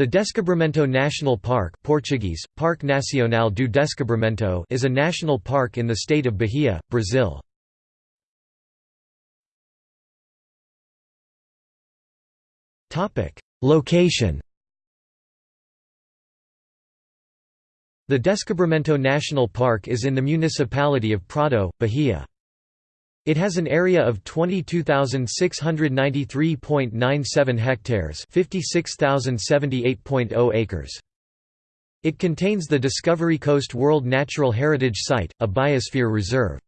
The Descobrimento National Park Portuguese, Parque Nacional do Descobrimento is a national park in the state of Bahia, Brazil. Location The Descobrimento National Park is in the municipality of Prado, Bahia. It has an area of 22,693.97 hectares 56,078.0 acres. It contains the Discovery Coast World Natural Heritage Site, a biosphere reserve.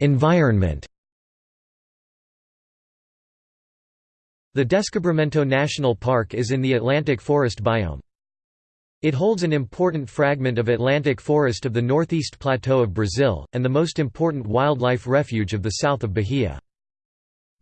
Environment The Descobrimento National Park is in the Atlantic Forest biome. It holds an important fragment of Atlantic forest of the northeast plateau of Brazil, and the most important wildlife refuge of the south of Bahia.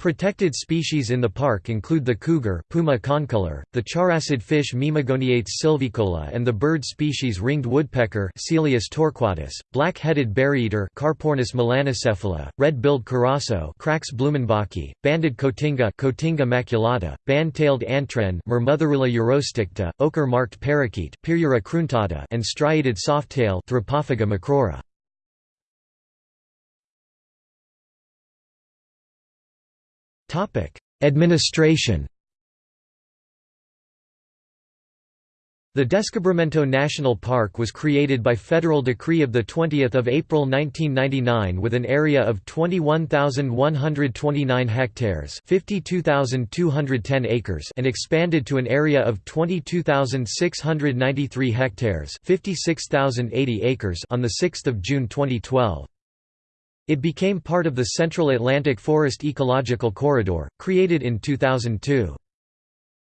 Protected species in the park include the cougar Puma concolor, the characid fish Mimagoniates sylvicola and the bird species ringed woodpecker Celeus torquatus, black-headed berryeater Carpornis melanocephala, red-billed curassow Crax blumenbachii, banded cotinga Cotinga maculata, band-tailed antwren Myrmotherula urosticta, ochre-marked parakeet Pyrrhura cruentata and striated softtail Thripophaga macroura. Administration The Descobrimento National Park was created by federal decree of 20 April 1999 with an area of 21,129 hectares 52,210 acres and expanded to an area of 22,693 hectares 56,080 acres on 6 June 2012. It became part of the Central Atlantic Forest Ecological Corridor, created in 2002.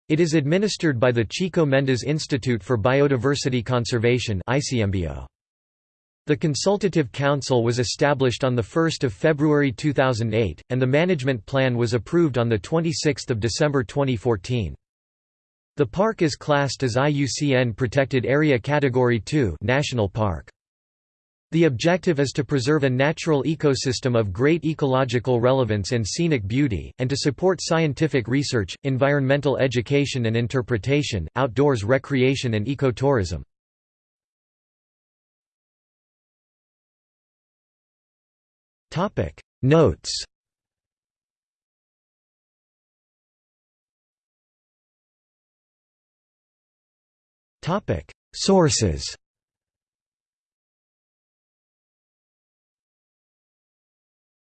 It is administered by the Chico Mendes Institute for Biodiversity Conservation The Consultative Council was established on 1 February 2008, and the management plan was approved on 26 December 2014. The park is classed as IUCN Protected Area Category 2 National Park. The objective is to preserve a natural ecosystem of great ecological relevance and scenic beauty, and to support scientific research, environmental education and interpretation, outdoors recreation and ecotourism. Notes Sources